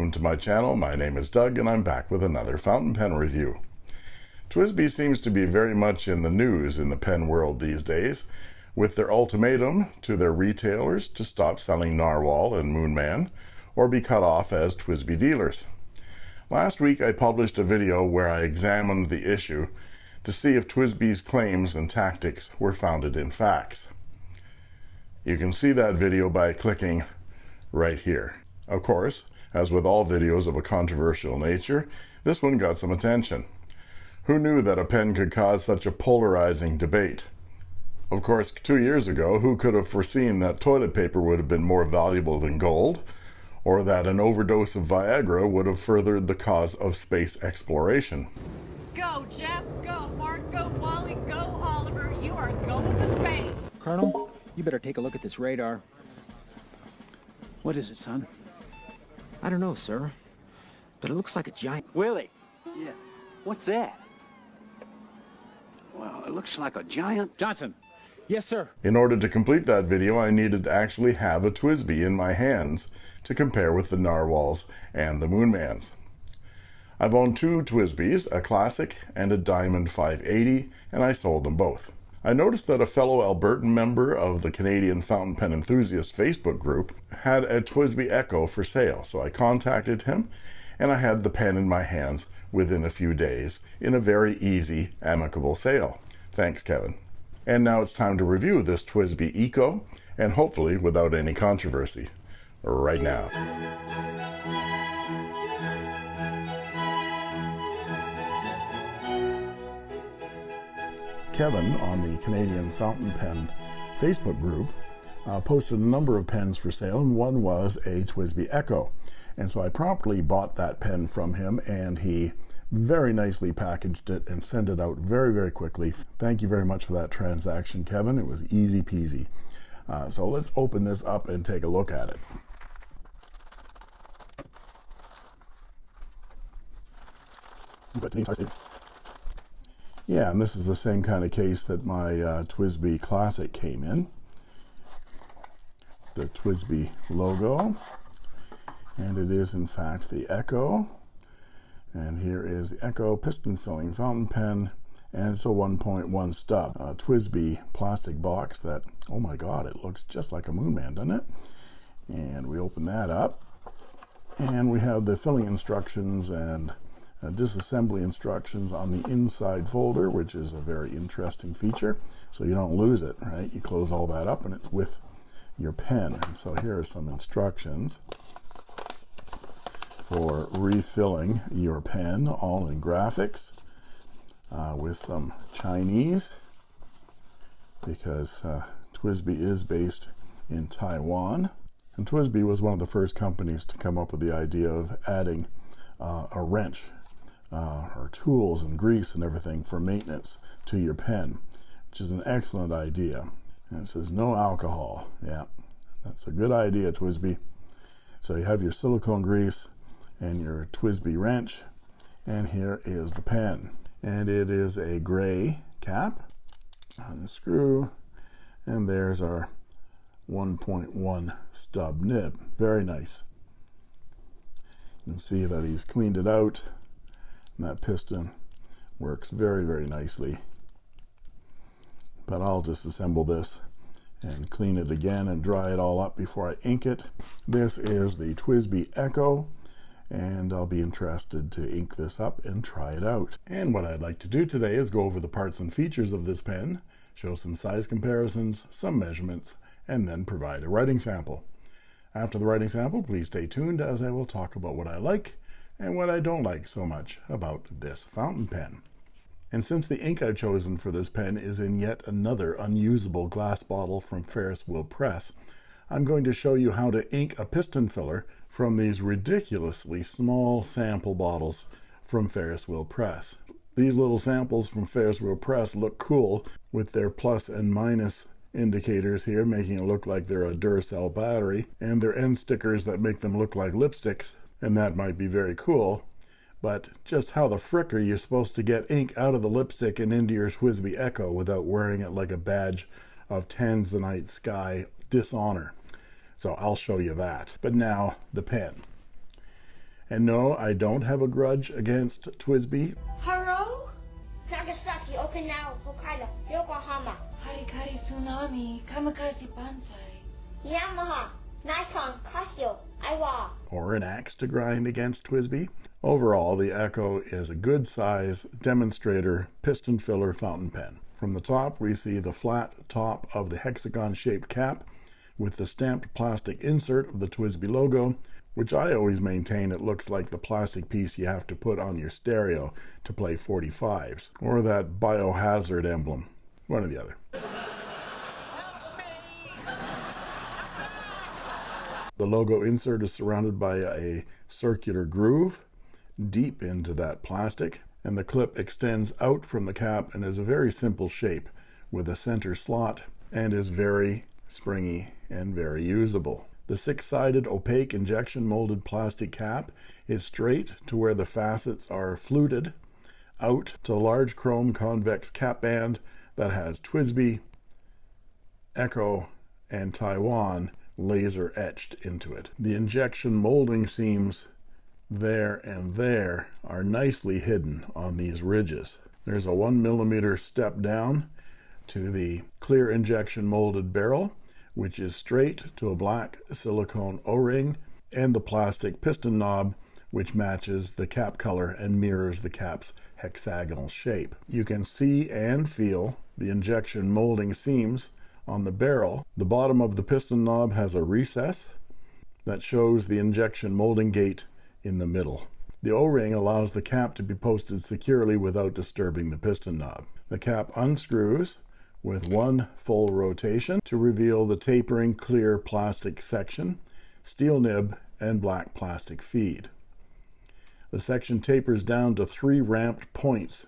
Welcome to my channel. My name is Doug and I'm back with another fountain pen review. TWSBI seems to be very much in the news in the pen world these days with their ultimatum to their retailers to stop selling Narwhal and Moonman or be cut off as TWSBI dealers. Last week I published a video where I examined the issue to see if TWSBI's claims and tactics were founded in facts. You can see that video by clicking right here. Of course, as with all videos of a controversial nature, this one got some attention. Who knew that a pen could cause such a polarizing debate? Of course, two years ago, who could have foreseen that toilet paper would have been more valuable than gold, or that an overdose of Viagra would have furthered the cause of space exploration? Go, Jeff, go, Mark, go, Wally, go, Oliver. You are going to space. Colonel, you better take a look at this radar. What is it, son? I don't know, sir, but it looks like a giant... Willie! Yeah, what's that? Well, it looks like a giant... Johnson! Yes, sir. In order to complete that video, I needed to actually have a TWSBI in my hands to compare with the Narwhals and the Moonmans. I've owned two TWSBIs, a Classic and a Diamond 580, and I sold them both. I noticed that a fellow Albertan member of the Canadian Fountain Pen Enthusiast Facebook group had a TWSBI Echo for sale, so I contacted him and I had the pen in my hands within a few days in a very easy, amicable sale. Thanks, Kevin. And now it's time to review this TWSBI Eco, and hopefully without any controversy. Right now. Kevin on the Canadian Fountain Pen Facebook group uh, posted a number of pens for sale, and one was a TWSBI Echo. And so I promptly bought that pen from him, and he very nicely packaged it and sent it out very, very quickly. Thank you very much for that transaction, Kevin. It was easy peasy. Uh, so let's open this up and take a look at it. But yeah, and this is the same kind of case that my uh, TWSBI Classic came in. The TWSBI logo. And it is, in fact, the Echo. And here is the Echo piston filling fountain pen. And it's a 1.1 stub. A TWSBI plastic box that, oh my god, it looks just like a Moonman, doesn't it? And we open that up. And we have the filling instructions and uh, disassembly instructions on the inside folder, which is a very interesting feature. So you don't lose it, right? You close all that up and it's with your pen. And so here are some instructions for refilling your pen, all in graphics, uh, with some Chinese, because uh, TWSBI is based in Taiwan. And TWSBI was one of the first companies to come up with the idea of adding uh, a wrench uh, or tools and grease and everything for maintenance to your pen, which is an excellent idea. And it says no alcohol. Yeah, that's a good idea, TWSBI. So you have your silicone grease and your TWSBI wrench, and here is the pen. And it is a gray cap on the screw, and there's our 1.1 stub nib. Very nice. You can see that he's cleaned it out that piston works very very nicely. But I'll just assemble this and clean it again and dry it all up before I ink it. This is the TWSBI Echo and I'll be interested to ink this up and try it out. And what I'd like to do today is go over the parts and features of this pen show some size comparisons some measurements and then provide a writing sample. After the writing sample please stay tuned as I will talk about what I like and what I don't like so much about this fountain pen. And since the ink I've chosen for this pen is in yet another unusable glass bottle from Ferris Wheel Press, I'm going to show you how to ink a piston filler from these ridiculously small sample bottles from Ferris Wheel Press. These little samples from Ferris Wheel Press look cool with their plus and minus indicators here making it look like they're a Duracell battery and their end stickers that make them look like lipsticks and that might be very cool but just how the frick are you supposed to get ink out of the lipstick and into your TWSBI Echo without wearing it like a badge of Tanzanite Sky dishonor? So I'll show you that. But now, the pen. And no, I don't have a grudge against TWSBI. Haro? Nagasaki, Okinawa, Hokkaido, Yokohama, Harikari Tsunami, Kamikaze Banzai. Yamaha, Nikon, Casio, Aiwa. or an axe to grind against TWSBI. Overall, the Echo is a good size demonstrator piston filler fountain pen. From the top, we see the flat top of the hexagon shaped cap with the stamped plastic insert of the TWSBI logo, which I always maintain it looks like the plastic piece you have to put on your stereo to play 45s, or that biohazard emblem, one or the other. The logo insert is surrounded by a circular groove deep into that plastic, and the clip extends out from the cap and is a very simple shape with a center slot and is very springy and very usable. The six-sided opaque injection molded plastic cap is straight to where the facets are fluted out to large chrome convex cap band that has TWSBI, Echo, and Taiwan laser etched into it. The injection molding seams there and there are nicely hidden on these ridges. There's a one millimeter step down to the clear injection molded barrel, which is straight to a black silicone O-ring and the plastic piston knob, which matches the cap color and mirrors the cap's hexagonal shape. You can see and feel the injection molding seams on the barrel. The bottom of the piston knob has a recess that shows the injection molding gate in the middle. The O-ring allows the cap to be posted securely without disturbing the piston knob. The cap unscrews with one full rotation to reveal the tapering clear plastic section, steel nib, and black plastic feed. The section tapers down to three ramped points.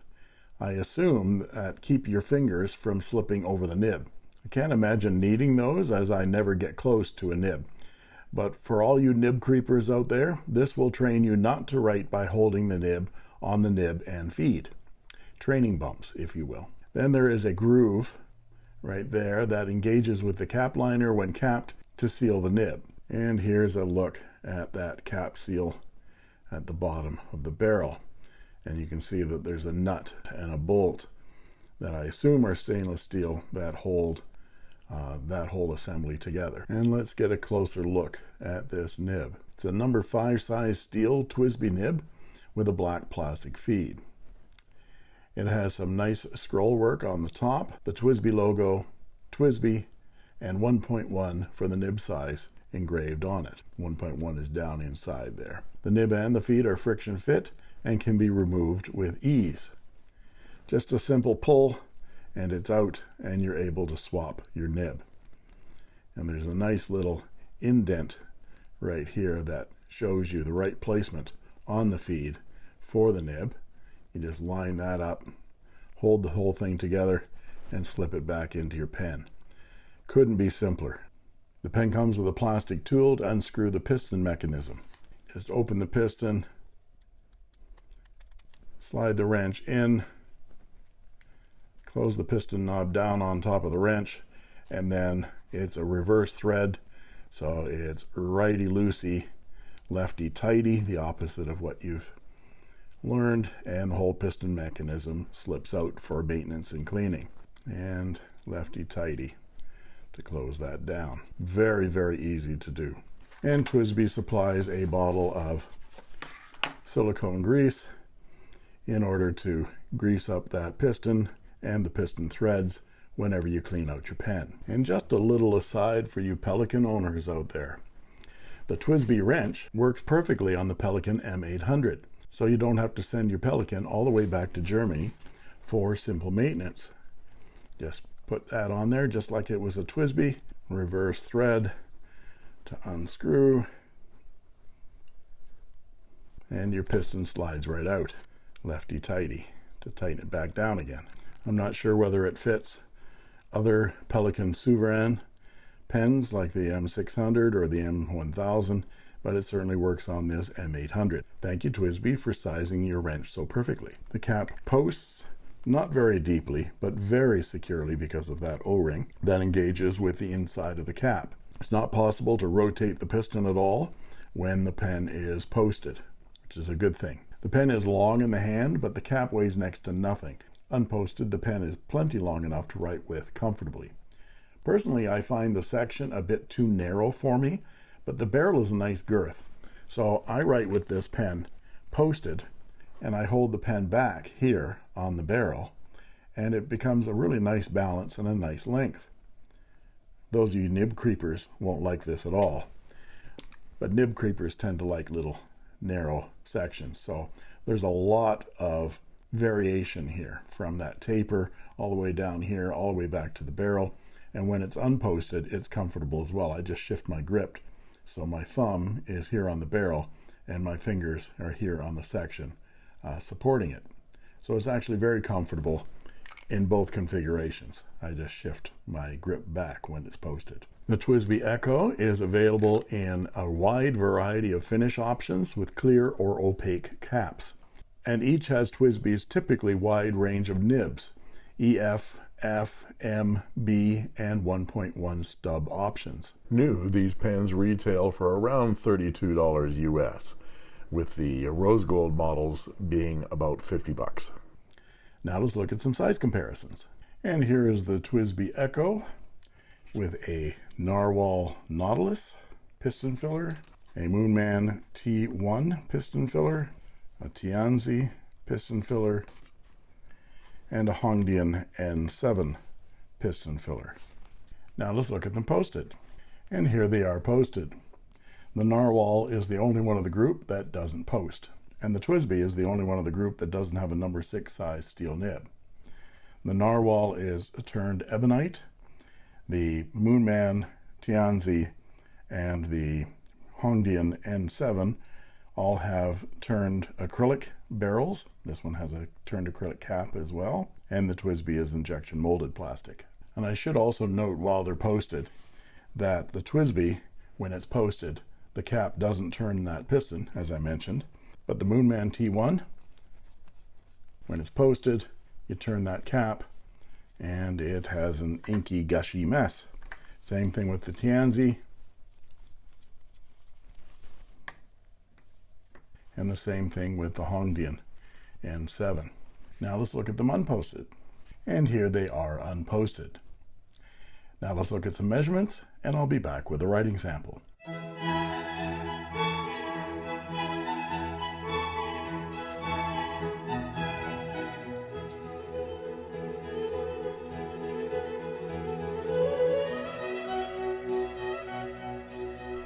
I assume that keep your fingers from slipping over the nib. I can't imagine needing those as I never get close to a nib. But for all you nib creepers out there, this will train you not to write by holding the nib on the nib and feed. Training bumps, if you will. Then there is a groove right there that engages with the cap liner when capped to seal the nib. And here's a look at that cap seal at the bottom of the barrel. And you can see that there's a nut and a bolt that I assume are stainless steel that hold uh, that whole assembly together. And let's get a closer look at this nib. It's a number 5 size steel TWSBI nib with a black plastic feed. It has some nice scroll work on the top, the TWSBI logo, TWSBI and 1.1 for the nib size engraved on it. 1.1 is down inside there. The nib and the feed are friction fit and can be removed with ease. Just a simple pull and it's out and you're able to swap your nib. And there's a nice little indent right here that shows you the right placement on the feed for the nib. You just line that up, hold the whole thing together, and slip it back into your pen. Couldn't be simpler. The pen comes with a plastic tool to unscrew the piston mechanism. Just open the piston, slide the wrench in, close the piston knob down on top of the wrench and then it's a reverse thread. So it's righty loosey lefty tighty the opposite of what you've learned and the whole piston mechanism slips out for maintenance and cleaning. And lefty tighty to close that down. Very very easy to do. And TWSBI supplies a bottle of silicone grease in order to grease up that piston and the piston threads whenever you clean out your pen. And just a little aside for you Pelikan owners out there. The TWSBI wrench works perfectly on the Pelikan M800, so you don't have to send your Pelikan all the way back to Germany for simple maintenance. Just put that on there just like it was a TWSBI, reverse thread to unscrew, and your piston slides right out, lefty tighty, to tighten it back down again. I'm not sure whether it fits other Pelikan Souverän pens like the M600 or the M1000, but it certainly works on this M800. Thank you TWSBI for sizing your wrench so perfectly. The cap posts not very deeply, but very securely because of that O-ring that engages with the inside of the cap. It's not possible to rotate the piston at all when the pen is posted. which is a good thing. The pen is long in the hand, but the cap weighs next to nothing. Unposted, the pen is plenty long enough to write with comfortably. Personally, I find the section a bit too narrow for me, but the barrel is a nice girth. So I write with this pen posted, and I hold the pen back here on the barrel, and it becomes a really nice balance and a nice length. Those of you nib creepers won't like this at all, but nib creepers tend to like little narrow sections. So there's a lot of variation here from that taper all the way down here, all the way back to the barrel. And when it's unposted, it's comfortable as well. I just shift my grip. So my thumb is here on the barrel and my fingers are here on the section uh, supporting it. So it's actually very comfortable in both configurations. I just shift my grip back when it's posted. The TWSBI Echo is available in a wide variety of finish options with clear or opaque caps. And each has TWSBI's typically wide range of nibs, EF, F, M, B, and 1.1 stub options. New, these pens retail for around $32 US, with the rose gold models being about 50 bucks. Now let's look at some size comparisons. And here is the TWSBI Echo with a Narwhal Nautilus piston filler, a Moonman T1 piston filler, a Tianzi piston filler, and a Hongdian N7 piston filler. Now let's look at them posted. And here they are posted. The Narwhal is the only one of the group that doesn't post. And the TWSBI is the only one of the group that doesn't have a number 6 size steel nib. The Narwhal is turned ebonite. The Moonman Tianzi and the Hongdian N7 all have turned acrylic barrels. This one has a turned acrylic cap as well. And the TWSBI is injection molded plastic. And I should also note while they're posted that the TWSBI, when it's posted, the cap doesn't turn that piston, as I mentioned. But the Moonman T1, when it's posted, you turn that cap and it has an inky, gushy mess. Same thing with the Tianzi. And the same thing with the Hongdian N7. Now let's look at them unposted. And here they are unposted. Now let's look at some measurements and I'll be back with a writing sample.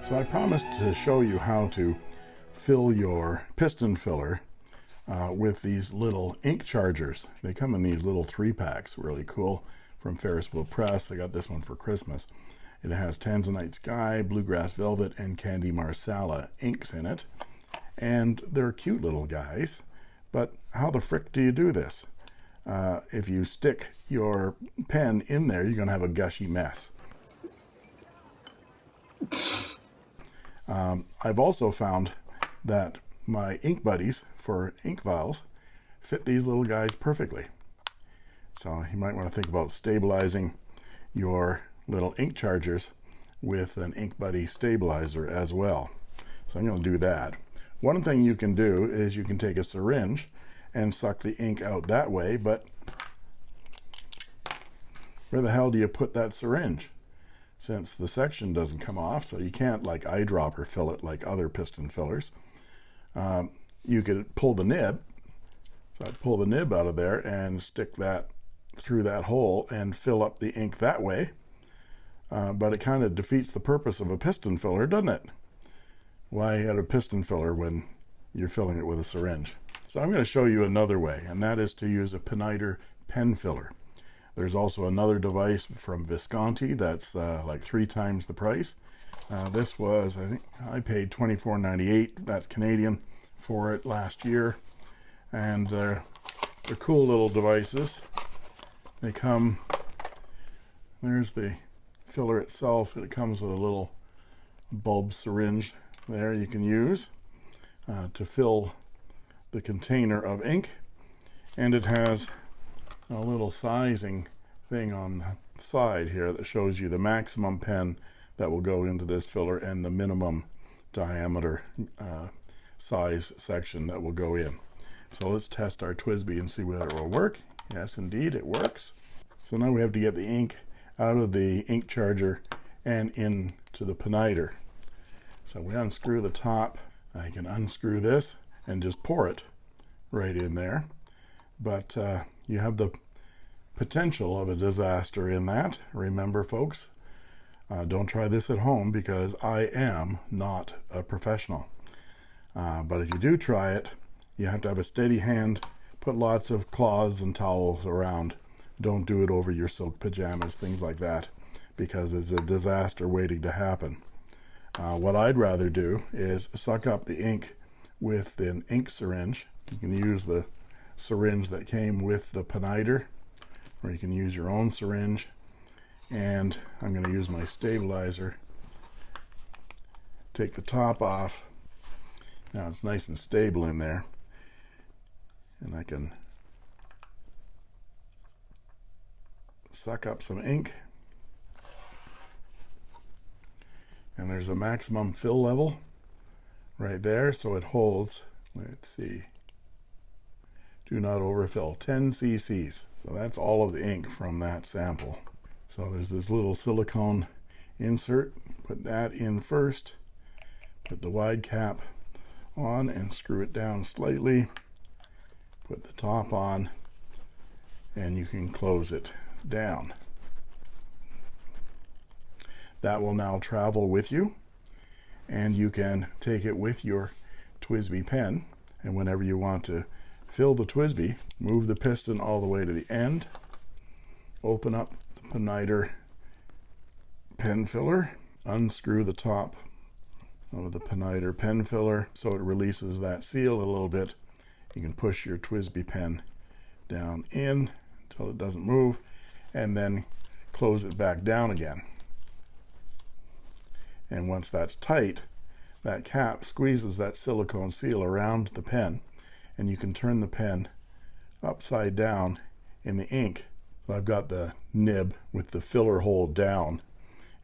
So I promised to show you how to fill your piston filler uh, with these little ink chargers. They come in these little three packs, really cool, from Ferris Wheel Press. I got this one for Christmas. It has Tanzanite Sky, Bluegrass Velvet, and Candy Marsala inks in it. And they're cute little guys. But how the frick do you do this? Uh, if you stick your pen in there, you're going to have a gushy mess. Um, I've also found that my ink buddies for ink vials fit these little guys perfectly. So you might want to think about stabilizing your little ink chargers with an ink buddy stabilizer as well. So I'm going to do that. One thing you can do is you can take a syringe and suck the ink out that way, but where the hell do you put that syringe? since the section doesn't come off so you can't like eyedropper fill it like other piston fillers um, you could pull the nib. So I'd pull the nib out of there and stick that through that hole and fill up the ink that way. Uh, but it kind of defeats the purpose of a piston filler doesn't it? Why add a piston filler when you're filling it with a syringe? So I'm going to show you another way and that is to use a Pineider pen filler. There's also another device from Visconti that's uh, like three times the price. Uh, this was, I think, I paid $24.98, that's Canadian, for it last year. And uh, they're cool little devices. They come, there's the filler itself. It comes with a little bulb syringe there you can use uh, to fill the container of ink. And it has a little sizing thing on the side here that shows you the maximum pen that will go into this filler and the minimum diameter uh, size section that will go in. So let's test our TWSBI and see whether it will work. Yes, indeed, it works. So now we have to get the ink out of the ink charger and into the Pineider. So we unscrew the top. I can unscrew this and just pour it right in there. But uh, you have the potential of a disaster in that. Remember, folks, uh, don't try this at home because I am not a professional. Uh, but if you do try it, you have to have a steady hand, put lots of cloths and towels around. Don't do it over your silk pajamas, things like that, because it's a disaster waiting to happen. Uh, what I'd rather do is suck up the ink with an ink syringe. You can use the syringe that came with the Pineider, or you can use your own syringe. And I'm going to use my stabilizer. Take the top off. Now it's nice and stable in there. And I can suck up some ink. And there's a maximum fill level right there, so it holds, let's see, do not overfill, 10 cc's. So that's all of the ink from that sample. So there's this little silicone insert, put that in first, put the wide cap on and screw it down slightly, put the top on, and you can close it down. That will now travel with you and you can take it with your TWSBI pen. And whenever you want to fill the TWSBI move the piston all the way to the end. Open up the Pineider pen filler. Unscrew the top of the Pineider pen filler so it releases that seal a little bit. You can push your TWSBI pen down in until it doesn't move and then close it back down again. And once that's tight that cap squeezes that silicone seal around the pen and you can turn the pen upside down in the ink I've got the nib with the filler hole down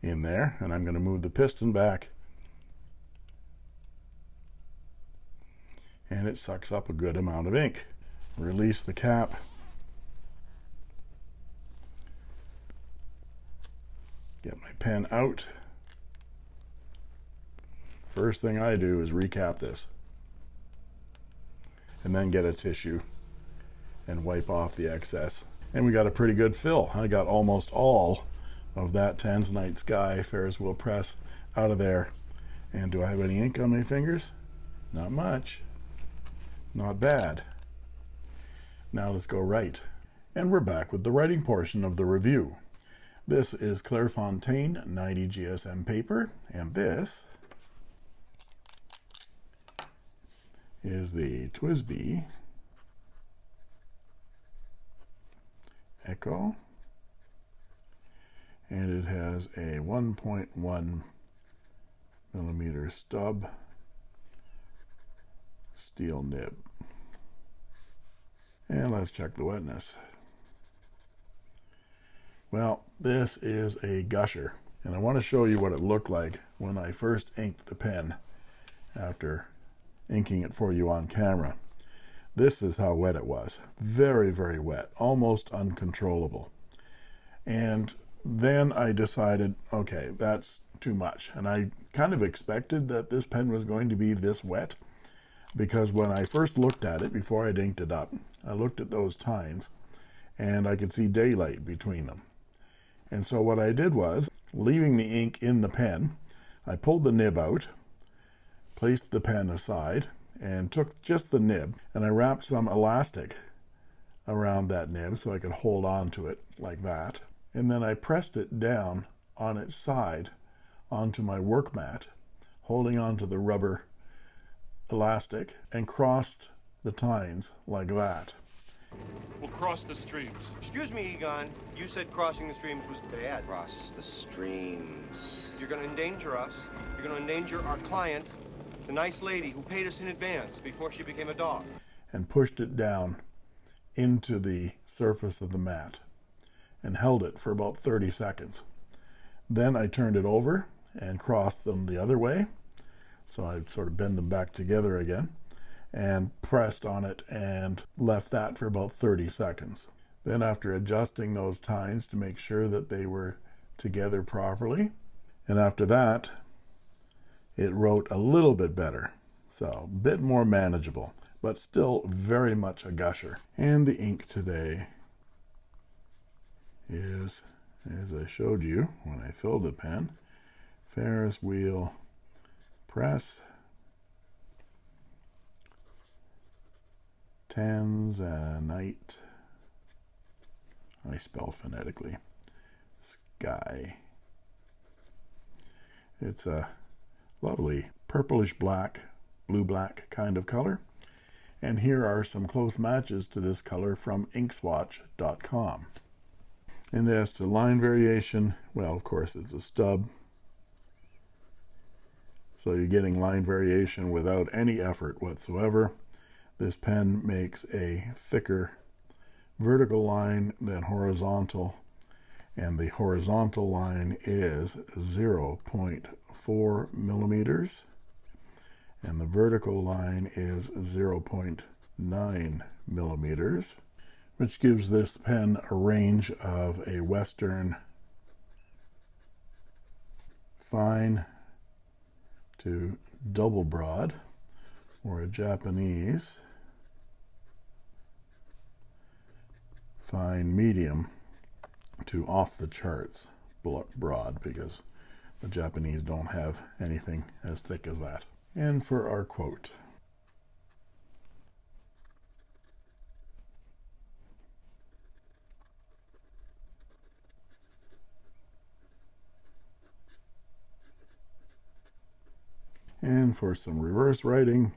in there and I'm going to move the piston back. And it sucks up a good amount of ink. Release the cap. Get my pen out. First thing I do is recap this. And then get a tissue and wipe off the excess and we got a pretty good fill. I got almost all of that Tanzanite Sky Ferris wheel press out of there. And do I have any ink on my fingers? Not much. Not bad. Now let's go write. And we're back with the writing portion of the review. This is Clairefontaine 90 GSM paper. And this is the TWSBI Echo. And it has a 1.1 millimeter stub steel nib. And let's check the wetness. Well this is a gusher and I want to show you what it looked like when I first inked the pen after inking it for you on camera this is how wet it was. Very very wet. Almost uncontrollable. And then I decided okay that's too much. And I kind of expected that this pen was going to be this wet because when I first looked at it before I inked it up I looked at those tines and I could see daylight between them. And so what I did was leaving the ink in the pen I pulled the nib out placed the pen aside and took just the nib and I wrapped some elastic around that nib so I could hold on to it like that and then I pressed it down on its side onto my work mat holding onto the rubber elastic and crossed the tines like that We'll cross the streams. Excuse me, Egon. You said crossing the streams was bad. Cross the streams. You're going to endanger us. You're going to endanger our client the nice lady who paid us in advance before she became a dog. and pushed it down into the surface of the mat and held it for about 30 seconds. Then I turned it over and crossed them the other way So I sort of bend them back together again and pressed on it and left that for about 30 seconds. Then after adjusting those tines to make sure that they were together properly, and after that, it wrote a little bit better. So a bit more manageable, but still very much a gusher. And the ink today is, as I showed you when I filled the pen, Ferris wheel press Tanzanite. I spell phonetically. Sky. It's a lovely purplish black, blue black kind of color. And here are some close matches to this color from inkswatch.com. And as to line variation, well, of course, it's a stub. So you're getting line variation without any effort whatsoever. This pen makes a thicker vertical line than horizontal and the horizontal line is 0.4 millimeters and the vertical line is 0.9 millimeters which gives this pen a range of a western fine to double broad or a Japanese fine medium to off the charts broad because the Japanese don't have anything as thick as that. And for our quote. And for some reverse writing,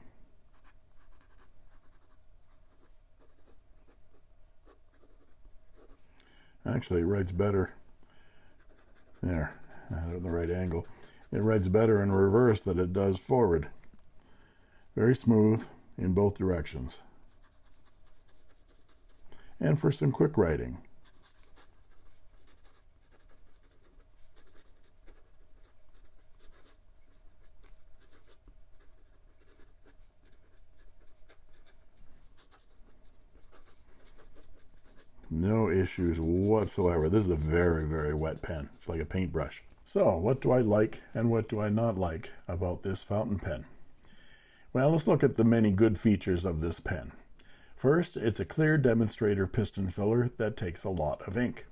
actually it writes better there at the right angle. It writes better in reverse than it does forward. Very smooth in both directions. And for some quick writing no issues whatsoever. This is a very very wet pen. It's like a paintbrush. So what do I like and what do I not like about this fountain pen? Well let's look at the many good features of this pen. First it's a clear demonstrator piston filler that takes a lot of ink.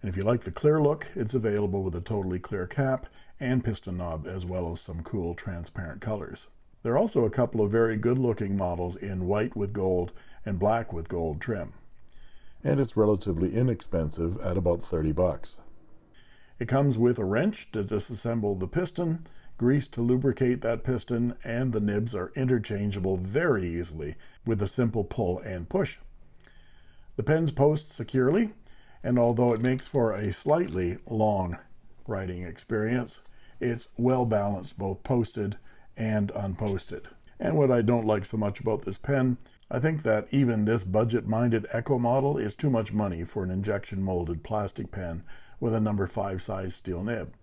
And if you like the clear look it's available with a totally clear cap and piston knob as well as some cool transparent colors. There are also a couple of very good looking models in white with gold and black with gold trim and it's relatively inexpensive at about 30 bucks. It comes with a wrench to disassemble the piston, grease to lubricate that piston, and the nibs are interchangeable very easily with a simple pull and push. The pens post securely, and although it makes for a slightly long writing experience, it's well balanced both posted and unposted. And what I don't like so much about this pen I think that even this budget-minded Echo model is too much money for an injection molded plastic pen with a number 5 size steel nib.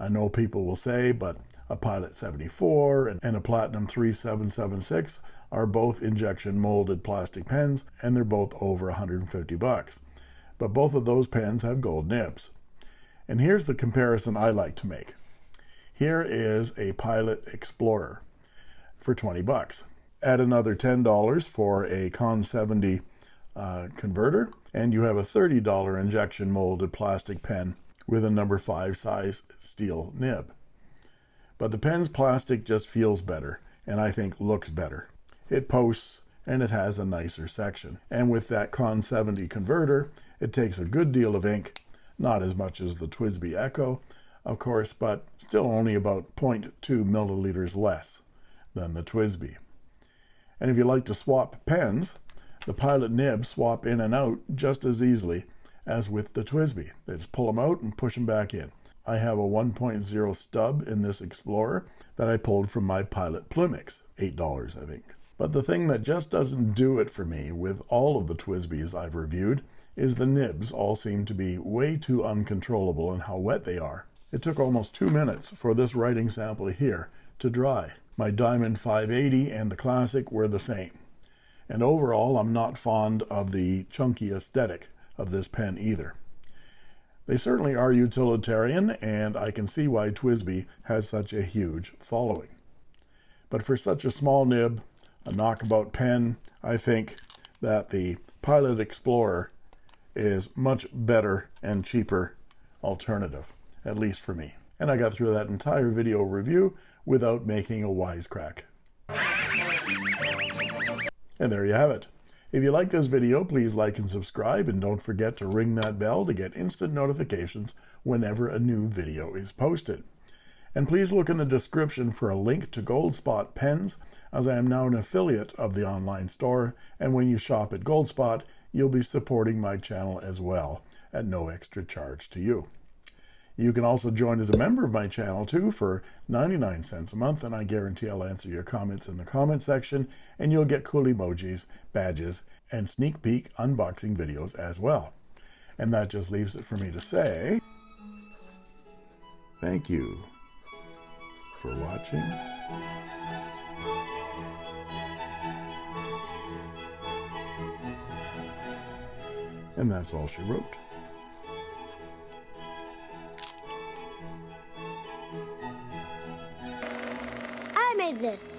I know people will say, but a Pilot 74 and a Platinum 3776 are both injection molded plastic pens and they're both over 150 bucks. But both of those pens have gold nibs. And here's the comparison I like to make. Here is a Pilot Explorer for 20 bucks add another $10 for a Con 70 uh, converter, and you have a $30 injection molded plastic pen with a number 5 size steel nib. But the pen's plastic just feels better, and I think looks better. It posts, and it has a nicer section. And with that Con 70 converter, it takes a good deal of ink, not as much as the TWSBI Echo, of course, but still only about 0.2 milliliters less than the TWSBI. And if you like to swap pens, the Pilot nibs swap in and out just as easily as with the TWSBI. They just pull them out and push them back in. I have a 1.0 stub in this Explorer that I pulled from my Pilot Plumix, $8 I think. But the thing that just doesn't do it for me with all of the TWSBIs I've reviewed is the nibs all seem to be way too uncontrollable in how wet they are. It took almost two minutes for this writing sample here to dry. My Diamond 580 and the Classic were the same. And overall, I'm not fond of the chunky aesthetic of this pen either. They certainly are utilitarian, and I can see why TWSBI has such a huge following. But for such a small nib, a knockabout pen, I think that the Pilot Explorer is much better and cheaper alternative, at least for me. And I got through that entire video review without making a wisecrack. And there you have it. If you like this video, please like and subscribe, and don't forget to ring that bell to get instant notifications whenever a new video is posted. And please look in the description for a link to Goldspot pens, as I am now an affiliate of the online store, and when you shop at Goldspot, you'll be supporting my channel as well, at no extra charge to you. You can also join as a member of my channel too for 99 cents a month, and I guarantee I'll answer your comments in the comment section, and you'll get cool emojis, badges, and sneak peek unboxing videos as well. And that just leaves it for me to say thank you for watching. And that's all she wrote. Made this.